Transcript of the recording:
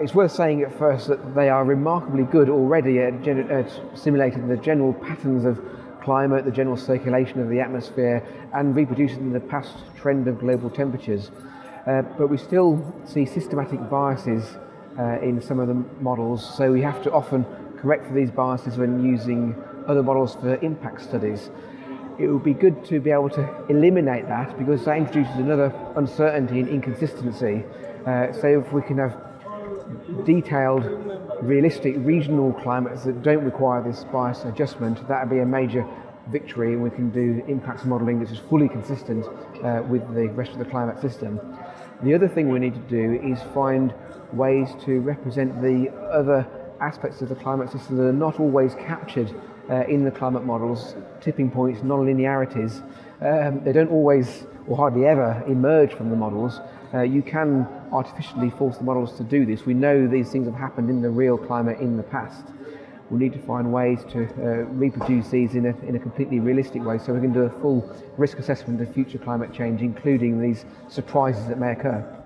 It's worth saying at first that they are remarkably good already at, at simulating the general patterns of climate, the general circulation of the atmosphere, and reproducing the past trend of global temperatures. Uh, but we still see systematic biases uh, in some of the models, so we have to often correct for these biases when using other models for impact studies. It would be good to be able to eliminate that because that introduces another uncertainty and inconsistency. Uh, so if we can have detailed, realistic regional climates that don't require this bias adjustment, that would be a major victory and we can do impacts modelling that is fully consistent uh, with the rest of the climate system. The other thing we need to do is find ways to represent the other aspects of the climate system that are not always captured uh, in the climate models, tipping points, non-linearities. Um, they don't always or hardly ever emerge from the models. Uh, you can artificially force the models to do this. We know these things have happened in the real climate in the past. We need to find ways to uh, reproduce these in a, in a completely realistic way so we can do a full risk assessment of future climate change, including these surprises that may occur.